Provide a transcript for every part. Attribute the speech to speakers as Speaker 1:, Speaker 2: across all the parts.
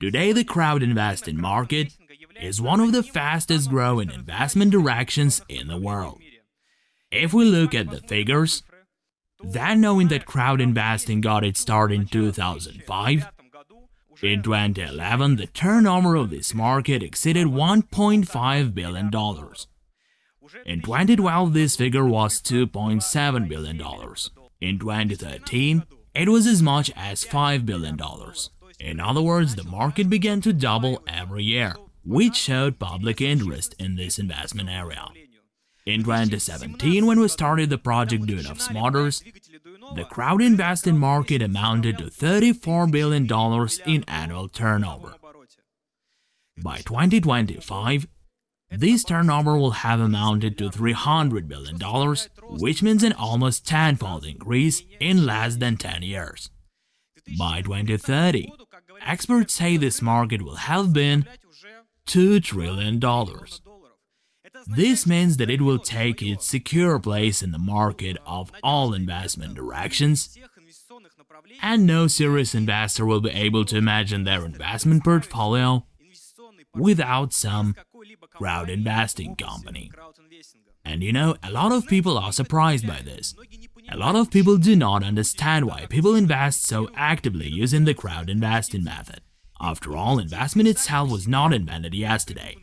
Speaker 1: Today, the crowd investing market is one of the fastest growing investment directions in the world. If we look at the figures, then knowing that crowd investing got its start in 2005, in 2011 the turnover of this market exceeded 1.5 billion dollars. In 2012 this figure was 2.7 billion dollars. In 2013 it was as much as 5 billion dollars. In other words, the market began to double every year, which showed public interest in this investment area. In 2017, when we started the project Duyunov Motors, the crowd investing market amounted to $34 billion in annual turnover. By 2025, this turnover will have amounted to $300 billion, which means an almost tenfold increase in less than 10 years. By 2030, experts say this market will have been $2 trillion. This means that it will take its secure place in the market of all investment directions, and no serious investor will be able to imagine their investment portfolio without some crowd investing company. And you know, a lot of people are surprised by this. A lot of people do not understand why people invest so actively using the crowd investing method. After all, investment itself was not invented yesterday.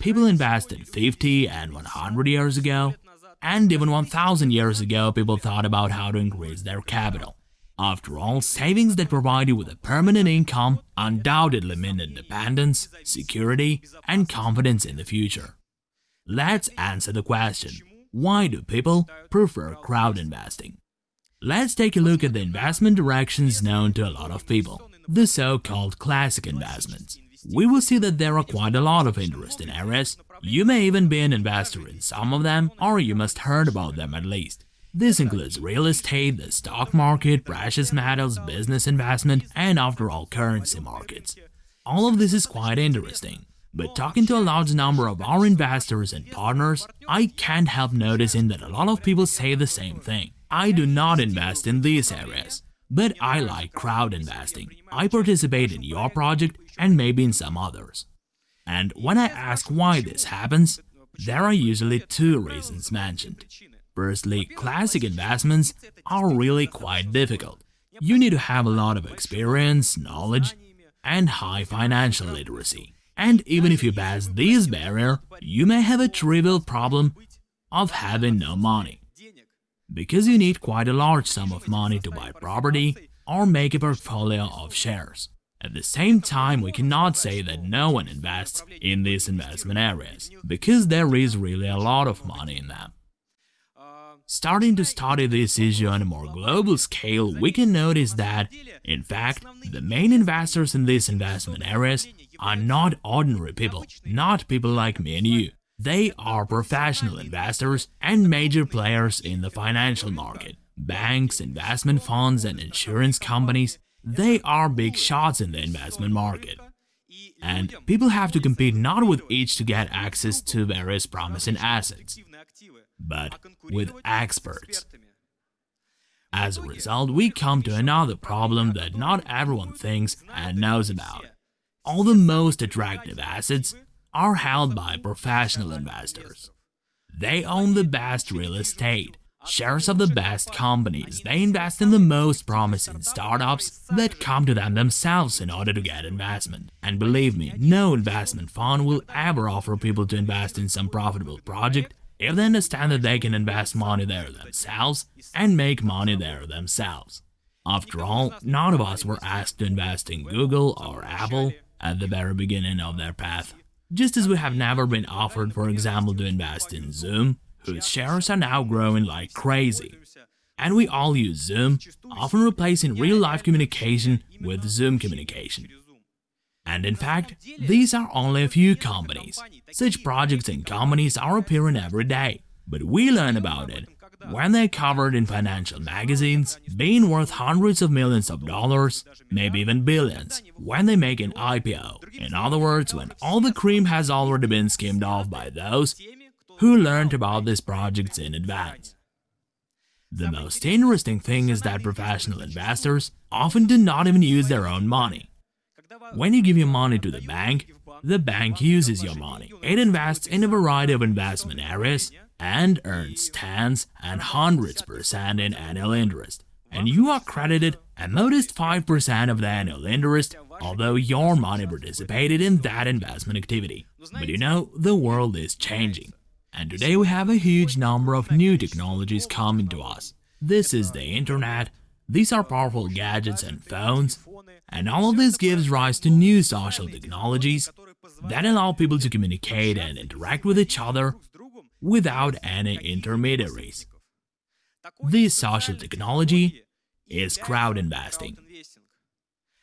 Speaker 1: People invested 50 and 100 years ago, and even 1000 years ago people thought about how to increase their capital. After all, savings that provide you with a permanent income undoubtedly mean independence, security, and confidence in the future. Let's answer the question, why do people prefer crowd investing? Let's take a look at the investment directions known to a lot of people, the so-called classic investments we will see that there are quite a lot of interesting areas. You may even be an investor in some of them, or you must heard about them at least. This includes real estate, the stock market, precious metals, business investment, and after all, currency markets. All of this is quite interesting. But talking to a large number of our investors and partners, I can't help noticing that a lot of people say the same thing. I do not invest in these areas. But I like crowd investing. I participate in your project and maybe in some others. And when I ask why this happens, there are usually two reasons mentioned. Firstly, classic investments are really quite difficult. You need to have a lot of experience, knowledge, and high financial literacy. And even if you pass this barrier, you may have a trivial problem of having no money because you need quite a large sum of money to buy property or make a portfolio of shares. At the same time, we cannot say that no one invests in these investment areas, because there is really a lot of money in them. Starting to study this issue on a more global scale, we can notice that, in fact, the main investors in these investment areas are not ordinary people, not people like me and you. They are professional investors and major players in the financial market. Banks, investment funds and insurance companies, they are big shots in the investment market. And people have to compete not with each to get access to various promising assets, but with experts. As a result, we come to another problem that not everyone thinks and knows about. All the most attractive assets are held by professional investors. They own the best real estate, shares of the best companies, they invest in the most promising startups that come to them themselves in order to get investment. And believe me, no investment fund will ever offer people to invest in some profitable project if they understand that they can invest money there themselves and make money there themselves. After all, none of us were asked to invest in Google or Apple at the very beginning of their path. Just as we have never been offered, for example, to invest in Zoom, whose shares are now growing like crazy. And we all use Zoom, often replacing real-life communication with Zoom communication. And in fact, these are only a few companies. Such projects and companies are appearing every day, but we learn about it when they're covered in financial magazines, being worth hundreds of millions of dollars, maybe even billions, when they make an IPO. In other words, when all the cream has already been skimmed off by those who learned about these projects in advance. The most interesting thing is that professional investors often do not even use their own money. When you give your money to the bank, the bank uses your money. It invests in a variety of investment areas and earns tens and hundreds percent in annual interest. And you are credited a modest 5% of the annual interest, although your money participated in that investment activity. But you know, the world is changing. And today we have a huge number of new technologies coming to us. This is the internet, these are powerful gadgets and phones, and all of this gives rise to new social technologies that allow people to communicate and interact with each other without any intermediaries. This social technology is crowd investing.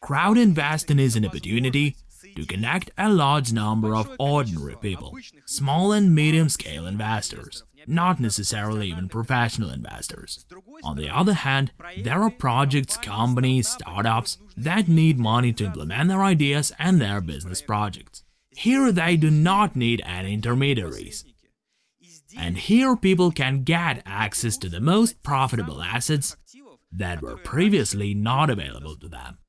Speaker 1: Crowd investing is an opportunity to connect a large number of ordinary people, small and medium-scale investors, not necessarily even professional investors. On the other hand, there are projects, companies, startups that need money to implement their ideas and their business projects. Here they do not need any intermediaries. And here people can get access to the most profitable assets that were previously not available to them.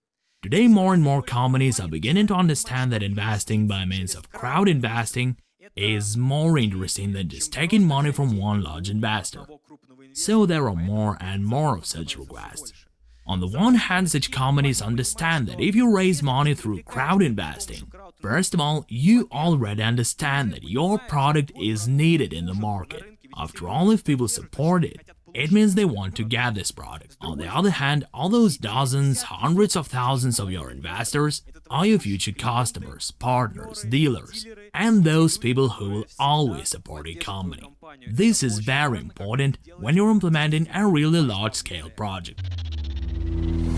Speaker 1: Today more and more companies are beginning to understand that investing by means of crowd investing is more interesting than just taking money from one large investor. So there are more and more of such requests. On the one hand, such companies understand that if you raise money through crowd investing, first of all, you already understand that your product is needed in the market. After all, if people support it, it means they want to get this product. On the other hand, all those dozens, hundreds of thousands of your investors are your future customers, partners, dealers, and those people who will always support your company. This is very important when you're implementing a really large-scale project. Thank you.